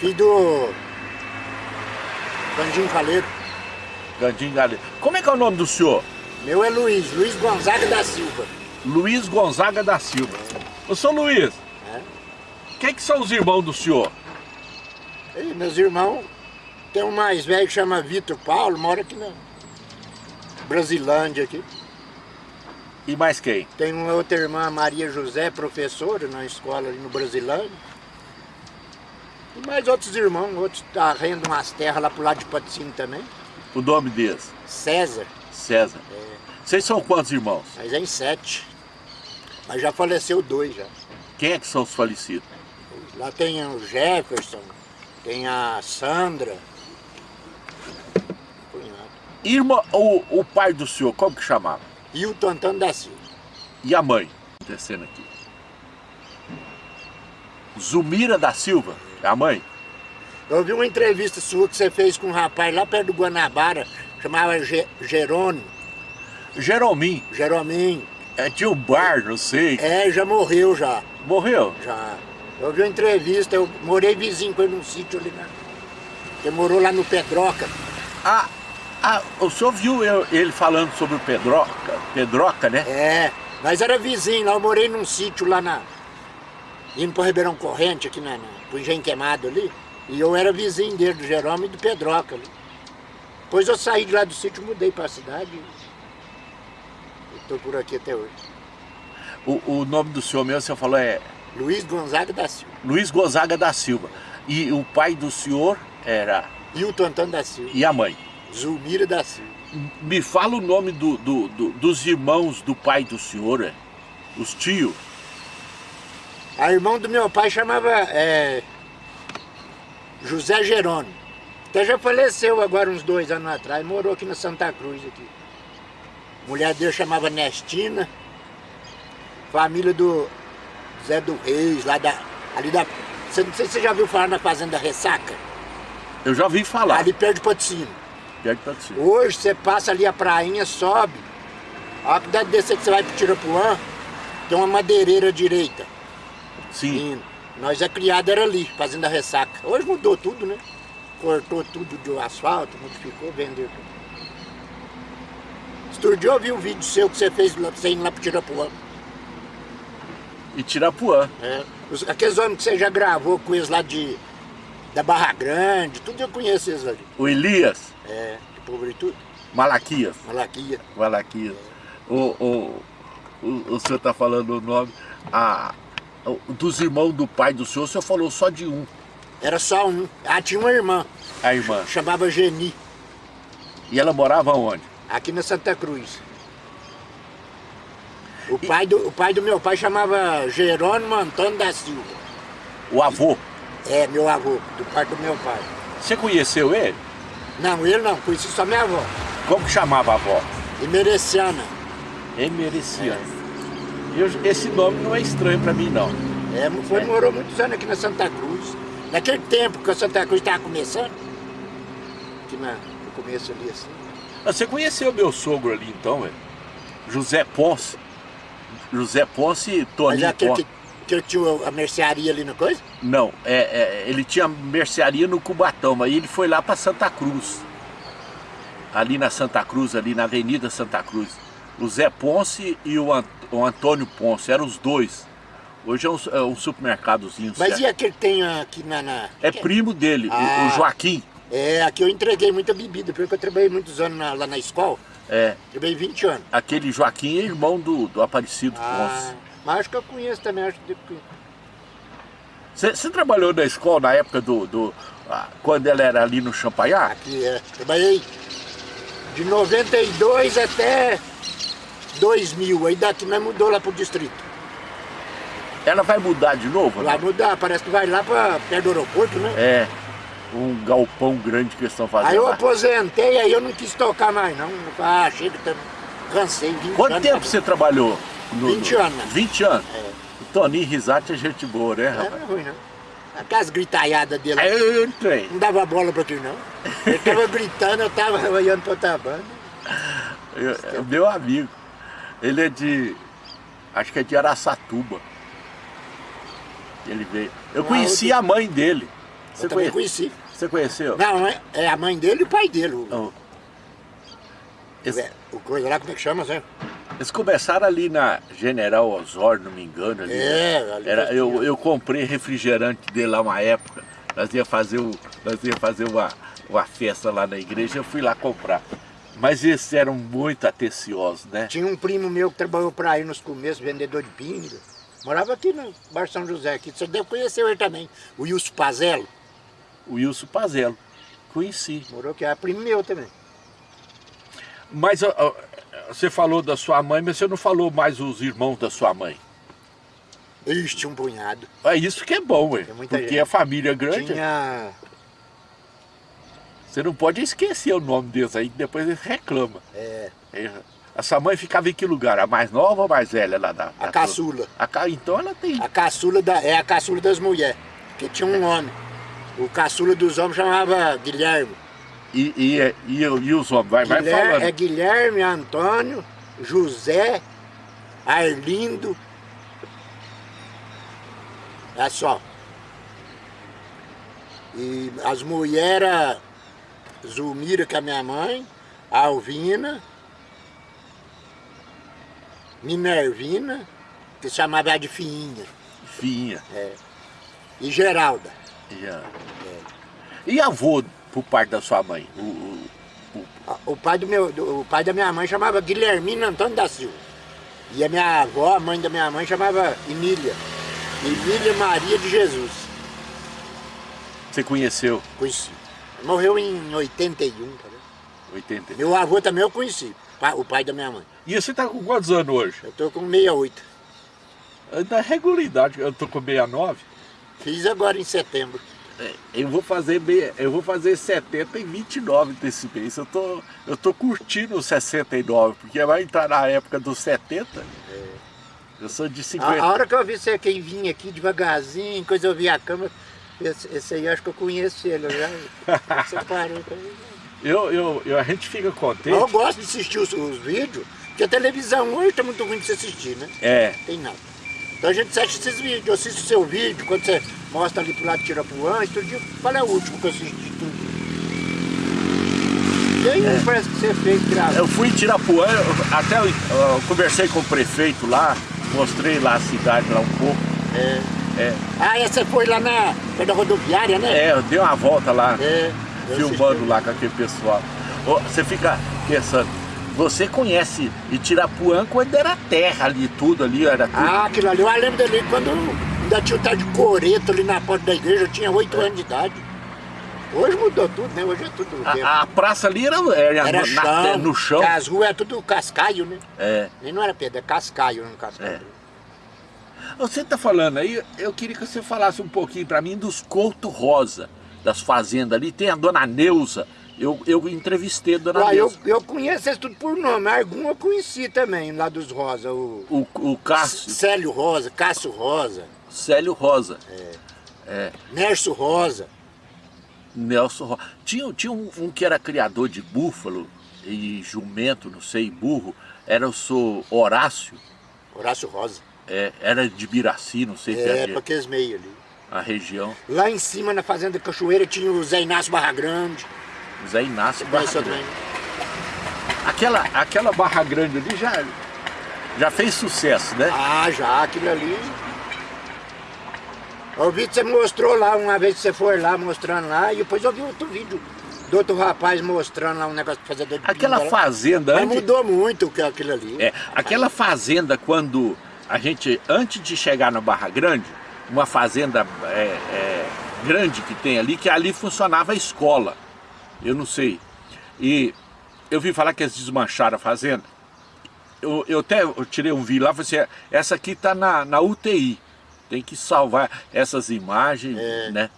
Filho do Gandinho Caleiro. Gandinho Galeiro. Como é que é o nome do senhor? Meu é Luiz, Luiz Gonzaga da Silva. Luiz Gonzaga da Silva. Ô, senhor Luiz, É. quem que são os irmãos do senhor? E meus irmãos, tem um mais velho que chama Vitor Paulo, mora aqui na Brasilândia aqui. E mais quem? Tem uma outra irmã, Maria José, professora na escola ali no Brasilândia. E mais outros irmãos, outros tá arrendam umas terras lá pro lado de Patrocínio também. O nome deles? César, César. Vocês são quantos irmãos? mas é em sete. Mas já faleceu dois já. Quem é que são os falecidos? Lá tem o Jefferson, tem a Sandra. Irmã, o, o pai do senhor, como que chamava? O Antônio da Silva. E a mãe? Descendo aqui. Zumira da Silva, é a mãe? Eu vi uma entrevista sua que você fez com um rapaz lá perto do Guanabara, chamava Ge Jerônimo, Jeromim, Jerominho. é, um bar, não sei. É, já morreu já, Morreu? já. Eu vi uma entrevista, eu morei vizinho com ele num sítio ali, né? Ele morou lá no Pedroca. Ah, ah, o senhor viu eu- ele falando sobre o Pedroca, Pedroca, né? É, nós era vizinho lá, eu morei num sítio lá na... Indo pro Ribeirão Corrente, aqui na, na, pro Engenho Queimado ali. E eu era vizinho dele, do Jerônimo e do Pedroca ali. Depois eu saí de lá do sítio, mudei pra cidade. E tô por aqui até hoje. O, o nome do senhor mesmo, você falou, é Luiz Gonzaga da Silva. Luiz Gonzaga da Silva. E o pai do senhor era... Hilton Antônio da Silva. E a mãe? Zulmira da Silva. Me fala o nome do, do- do- dos irmãos do pai do senhor, é? Os tios. A irmão do meu pai chamava é, José Jerônimo. Até já faleceu agora uns dois anos atrás, morou aqui na Santa Cruz aqui. Mulher dele chamava Nestina. Família do Zé do Reis, lá da. Ali da. Você, não sei se você já viu falar na Fazenda Ressaca, Eu já vi falar. ali perto de Patrocínio. Perto de Patrocínio. Hoje você passa ali a prainha, sobe. A hora que descer que você vai pro Tirapuã, tem uma madeireira direita. Sim. Indo. Nós é criado era ali, fazendo a ressaca. Hoje mudou tudo, né? Cortou tudo do asfalto, modificou, vendeu tudo. Outro dia eu vi um vídeo seu que você fez você indo lá pro Tirapuã. E Tirapuã. É. Aqueles homens que você já gravou com eles lá de, da Barra Grande, tudo eu conheço eles ali. O Elias. É, de pobre e tudo. Malaquias. Malaquia. Malaquias. O, o, o, o senhor está falando o nome. A, dos irmãos do pai do senhor, o senhor falou só de um. Era só um. Ah, tinha uma irmã, A irmã. chamava Geni, E ela morava onde? aqui na Santa Cruz. O pai do, o pai do meu pai chamava Jerônimo Antônio da Silva. O avô. É, meu avô, do pai do meu pai. Você conheceu ele? Não, ele não, conheci só minha avó. Como que chamava a avó? Imereciana. Emereciano. Eu, esse nome não é estranho para mim, não. É, foi, morou muitos anos aqui na Santa Cruz. Naquele tempo que a Santa Cruz estava começando, aqui na, no começo ali assim. Ah, Você conheceu meu sogro ali então, é? José Ponce. José Ponce e Mas Toninho é aquele Ponce. que, que eu tinha a mercearia ali na coisa? Não, é, é, ele tinha mercearia no Cubatão, mas ele foi lá para Santa Cruz. Ali na Santa Cruz, ali na Avenida Santa Cruz. O Zé Ponce e o, Ant- o Antônio Ponce, eram os dois. Hoje é um, é um supermercadozinho. Mas certo? e aquele que tem aqui na... na- É primo dele, o- o, Ah. Joaquim. É, aqui eu entreguei muita bebida, porque eu trabalhei muitos anos na- lá na escola. É, Trabalhei 20 anos. aquele Joaquim é irmão do, do Aparecido Ponce. Ah, mas acho que eu conheço também, acho que... Você você trabalhou na escola na época do... do ah, quando ela era ali no Champagnat? Aqui é. Trabalhei de 92 até 2000. Aí daqui nós mudou lá pro distrito. Ela vai mudar de novo? Vai né? mudar, parece que vai lá pra perto do aeroporto, né? É, um galpão grande que eles estão fazendo Aí eu lá. aposentei, aí eu não quis tocar mais não. Ah, chega, cansei. 20 Quanto anos. tempo você trabalhou? no- 20 no- anos. 20 anos? É. O Toninho Risate é gente boa, né, Não rapaz? é ruim, não. Aquelas gritaiadas dele. Aí eu, eu entrei. Não dava bola pra aquilo, não. Ele tava gritando, eu tava olhando pra outra banda. Eu- É meu amigo. Ele é de. Acho que é de Araçatuba. Ele veio. Eu Ah, conheci a mãe dele. Você eu também conheci. Você conheceu? Não, é, é a mãe dele e o pai dele. O, oh. Esse... É, o coisa lá, como é que chama, Zé? Eles começaram ali na General Osório, não me engano. Ali, é, ali Era, eu, eu comprei refrigerante dele lá uma época. Nós ia fazer, o, nós ia fazer uma, uma festa lá na igreja, eu fui lá comprar. Mas esses eram muito atenciosos, né? Tinha um primo meu que trabalhou para aí nos começos, vendedor de pinga. Morava aqui no Bar São José, aqui. Você deve conhecer ele também, o Wilson Pazelo. O Wilson Pazelo, conheci. Morou aqui, é primo meu também. Mas ó, você falou da sua mãe, mas você não falou mais os irmãos da sua mãe. Ixi, um punhado. É isso que é bom, ué. Porque gente. a família é grande. Tinha... Você não pode esquecer o nome deles aí, que depois eles reclamam. É. é. A sua mãe ficava em que lugar? A mais nova ou a mais velha lá da... A caçula. A ca... Então ela tem... A caçula da... é a caçula das mulheres, que tinha um homem. O caçula dos homens chamava Guilherme. E, e, e, e os homens? Vai, Guilherme, vai falando. É Guilherme, Antônio, José, Arlindo. É só. E as mulheres, Zulmira, que é minha mãe, Alvina, Minervina, que chamava de Fiinha. Fiinha. É. E Geralda. Yeah. É. E avô por parte da sua mãe? O, o, o... o pai, do meu, o pai da minha mãe chamava Guilhermino Antônio da Silva. E a minha avó, a mãe da minha mãe, chamava Emília. Emília Maria de Jesus. Você conheceu? Conheci. Morreu em 81, tá 80. Meu avô também eu conheci, o pai da minha mãe. E você está com quantos anos hoje? Eu estou com 68. Na regularidade, eu estou com 69. Fiz agora em setembro. É, eu vou fazer eu vou fazer 70 e 29 desse mês. Eu tô, eu tô curtindo os 69, porque vai entrar na época dos 70. É. Eu sou de 50. A, a, hora que eu vi você quem vinha aqui devagarzinho, coisa eu vi a câmera, esse, esse aí acho que eu conheço ele, já. parou eu, eu, eu, a gente fica contente. Eu gosto de assistir os, os vídeos, porque a televisão hoje tá muito ruim de se assistir, né? É. Tem nada. Então a gente assiste esses vídeos, eu assisto o seu vídeo, quando você mostra ali pro lado de Tirapuã, e todo dia, qual é o último que eu assisti tudo? E aí é. parece que você fez gravou. Eu fui em Tirapuã, até eu, eu, conversei com o prefeito lá, mostrei lá a cidade lá um pouco. É. É. Ah, essa foi lá na, na rodoviária, né? É, eu dei uma volta lá, é, filmando lá com aquele pessoal. Você fica pensando, você conhece Itirapuã quando era terra ali, tudo ali, era tudo. Ah, aquilo ali, eu lembro dele quando ainda tinha o tal de coreto ali na porta da igreja, eu tinha 8 anos de idade. Hoje mudou tudo, né? Hoje é tudo. A, a praça ali era, era, era na, chão, no chão. As ruas é tudo cascaio, né? É. E não era pedra, é cascaio, não cascaio. É. Você está falando aí, eu queria que você falasse um pouquinho para mim dos Couto Rosa, das fazendas ali. Tem a dona Neuza, eu, eu entrevistei a dona Ué, eu, eu conheço eles tudo por nome, algum eu conheci também, lá dos Rosa. O, o, o Cássio. Célio Rosa, Cássio Rosa. Célio Rosa. É. é. Nerso Rosa. Nelson Rosa. Tinha, tinha um, um, que era criador de búfalo e jumento, não sei, burro. Era o seu Horácio. Horácio Rosa. É, era de Biraci, não sei é, se é. É, para aqueles meios ali. A região. Lá em cima, na Fazenda Cachoeira, tinha o Zé Inácio Barra Grande. Zé Inácio Barra Grande. Aquela, aquela Barra Grande ali já, já fez sucesso, né? Ah, já, aquilo ali. O vídeo você mostrou lá, uma vez que você foi lá mostrando lá, e depois eu vi outro vídeo do outro rapaz mostrando lá um negócio de fazer de Aquela fazenda... Mas antes... mudou muito aquilo ali. É, aquela fazenda quando a gente, antes de chegar na Barra Grande, uma fazenda é, é, grande que tem ali, que ali funcionava a escola eu não sei. E eu vi falar que eles desmancharam a fazenda. Eu, eu até eu tirei um vídeo lá e falei assim, essa aqui está na, na UTI. Tem que salvar essas imagens, é. né?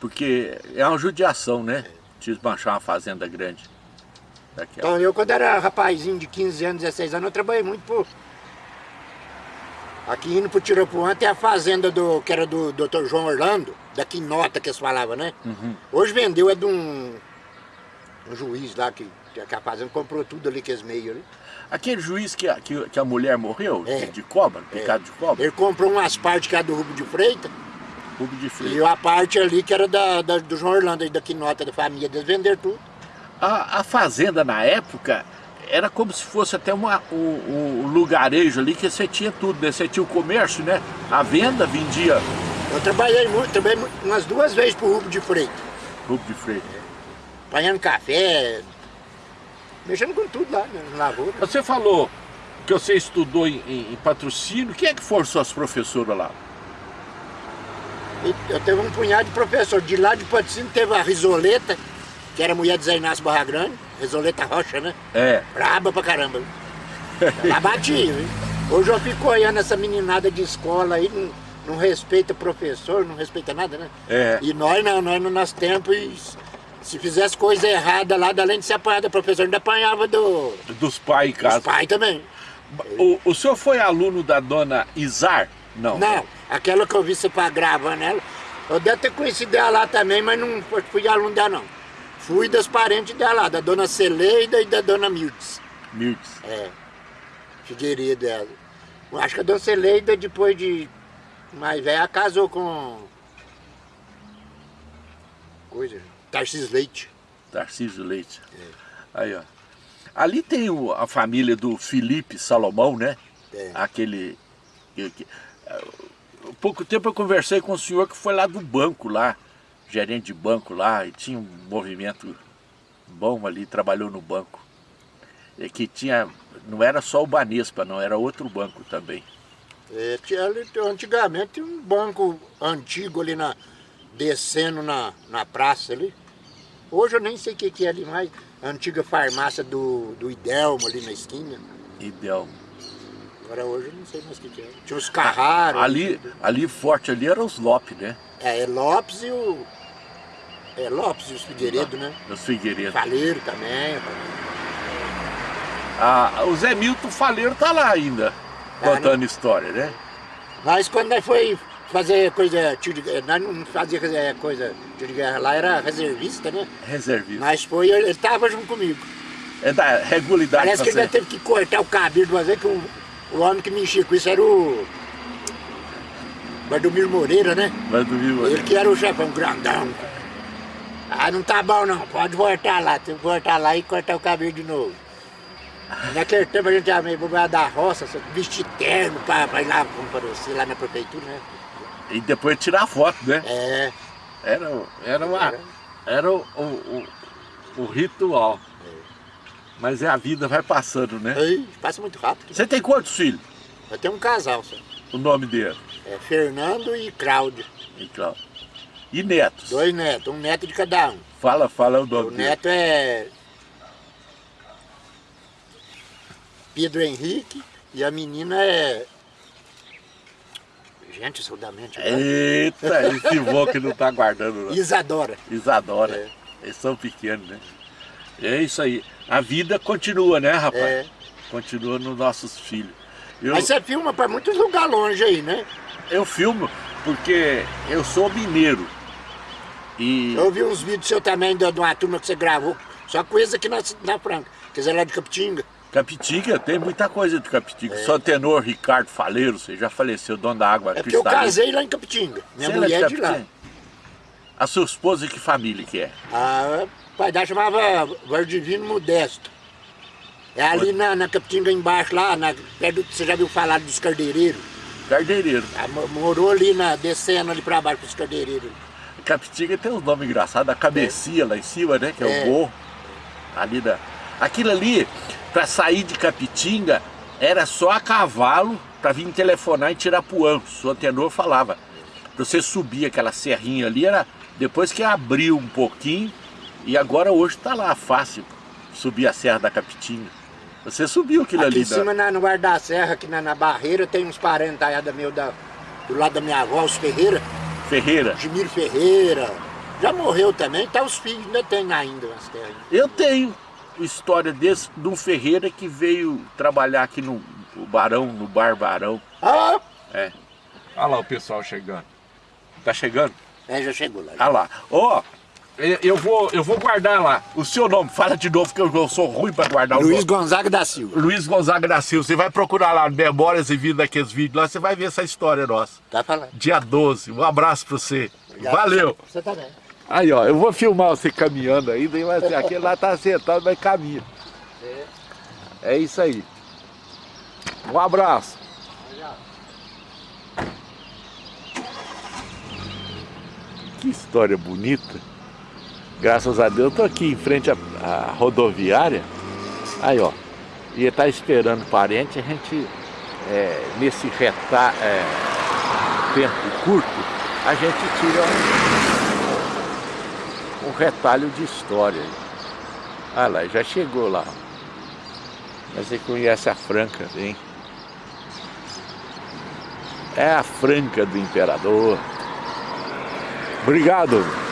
Porque é uma judiação, né? Desmanchar uma fazenda grande. Daquela. Então eu quando era rapazinho de 15 anos, 16 anos, eu trabalhei muito por... Aqui indo pro Tirapuã tem a fazenda do, que era do Dr. João Orlando, da Quinota que eles falavam, né? Uhum. Hoje vendeu, é de um um juiz lá que, que a fazenda comprou tudo ali, que é meio ali. Aquele juiz que a, que, que a mulher morreu, é. de cobra, picado é. de cobra? Ele comprou umas partes que é do Rubro de Freitas Rubem de Freitas. E a parte ali que era da, da- do João Orlando, da Quinota, da família, eles venderam tudo. A, a fazenda na época era como se fosse até uma, um, um lugarejo ali que você tinha tudo, né? Você tinha o comércio, né? A venda vendia Eu trabalhei muito, trabalhei umas duas vezes pro Rubem de Freitas. Rubem de Freitas. Apanhando café, mexendo com tudo lá, né, na lavoura. Você falou que você estudou em, em- em patrocínio. Quem é que foram suas professoras lá? Eu teve um punhado de professor. De lá de Patrocínio teve a Risoleta, que era mulher de Zé Inácio Barra Grande, Risoleta Rocha, né? É. Braba pra caramba. Ela batia, hein? Hoje eu fico olhando essa meninada de escola aí, não, não respeita professor, não respeita nada, né? É. E nós não, nós no nosso tempo, e se fizesse coisa errada lá, além de ser apanhado do professor, ainda apanhava do, Dos pais em dos pais também. O, o senhor foi aluno da dona Izar? Não. Não, aquela que eu vi você pra gravar nela, eu devo ter conhecido ela lá também, mas não fui aluno dela não. Fui das parentes dela lá, da dona Celeida e da dona Mildes. Mildes. É, Figueiredo dela. Eu Acho que a dona Celeida, depois de mais velha, casou com... Coisa, Tarcísio Leite. Tarcísio Leite. Aí, ó. Ali tem o- a família do Felipe Salomão, né? É. Aquele. que- que- há pouco tempo eu conversei com o senhor que foi lá do banco lá, gerente de banco lá, e tinha um movimento bom ali, trabalhou no banco. E que tinha. Não era só o Banespa, não, era outro banco também. É, tinha antigamente tinha um banco antigo ali na, descendo na, na praça ali. Hoje eu nem sei o que, que é ali mais. A antiga farmácia do, do Idelmo ali na esquina. Ideal. Agora hoje eu não sei mais o que, que é. Tinha os Carraro. Ali, ali forte ali era os Lopes, né? É, é Lopes e o. É Lopes e os Figueiredo, né? Os Figueiredo. Faleiro também. Ah, o Zé Milton Faleiro tá lá ainda, Tá, contando história, né? Mas quando nós foi fazer coisa. tiro de- Nós não fazia é, coisa tiro de guerra lá, era reservista, né? Reservista. Mas foi, ele estava junto comigo. É da regularidade Parece que ele já teve que cortar o cabelo de uma vez que o, o homem que mexia com isso era o. Bardomiro Moreira, né? Vai dormir Ele que era o chefão, grandão. Ah, não tá bom não, pode voltar lá, tem que voltar lá e cortar o cabelo de novo. Naquele tempo a gente ia meio da roça, vestir terno pra, pra ir lá, como parecer, lá na prefeitura, né? E depois tirar foto, né? É, Era, era, uma, era o, o, o, o ritual. Mas é a vida vai passando, né? aí, passa muito rápido. Você tem quantos filhos? Eu tenho um casal, só. O nome dele? É Fernando e Cláudio. Então. E netos? Dois netos, um neto de cada um. Fala, fala o O nome dele. neto é Pedro Henrique e a menina é. Gente, saudamente. É. Eita, esse vô que não tá guardando. Não. Isadora. Isadora. É. Eles são pequenos, né? É isso aí. A vida continua, né, rapaz? É. Continua nos nossos filhos. Eu, Mas você filma para muitos lugares longe aí, né? eu filmo porque eu sou mineiro. E Eu vi uns vídeos seu também de de uma turma que você gravou, só coisa aqui na, na Franca. Quer dizer, lá de Capitinga. Capitinga, tem muita coisa de Capitinga. Só tenor Ricardo Faleiro, você já faleceu, dono da água É porque eu casei lá em Capitinga. Minha Você mulher é é de lá. A sua esposa, que família que é? A pai dela chamava Vardivino Modesto. É ali na, na Capitinga embaixo, lá, na, perto, do- você já viu falar dos cardeireiros? Cardeireiro. Ah, mo- Morou ali, na, descendo ali pra baixo, com os cardeireiros. Capitinga tem uns nomes engraçados, a cabecinha lá em cima, né? Que é, É. o morro. Ali da... Aquilo ali, pra sair de Capitinga, era só a cavalo pra vir telefonar em Tirapuã. O seu tenor falava. Pra você subir aquela serrinha ali, era depois que abriu um pouquinho, e agora hoje tá lá fácil subir a Serra da Capitinga. Você subiu aquilo Aqui ali. em cima, na, no Guarda da Serra, aqui na, na Barreira, tem uns parentes meu da, do lado da minha avó, os Ferreira, da Ferreira. Jimiro Ferreira. Já morreu também, tá os filhos, ainda tem ainda as terras. Eu tenho história desse, de um Ferreira que veio trabalhar aqui no, no Barão, no Bar Barão. Ah, É. Olha lá o pessoal chegando. Tá chegando? é, já chegou lá. Olha lá. Ó, Eu vou, eu vou guardar lá. O seu nome, fala de novo que eu, sou ruim para guardar Luiz o nome. Gonzaga da Silva. Luiz Gonzaga da Silva. Você vai procurar lá Memórias e Vida daqueles vídeos lá, você vai ver essa história nossa. Tá falando. Dia 12. Um abraço para você. Valeu. Você também. Aí, ó, eu vou filmar você caminhando vai ser, aquele lá tá sentado, mas caminha. É isso aí. Um abraço. Que história bonita. Graças a Deus, eu tô aqui em frente à, à rodoviária. Aí, ó. E tá esperando parente, a gente, é, nesse reta, é, tempo curto, a gente tira um, um retalho de história. Ah lá, já chegou lá. Mas você conhece a Franca, hein? É a Franca do Imperador. Obrigado.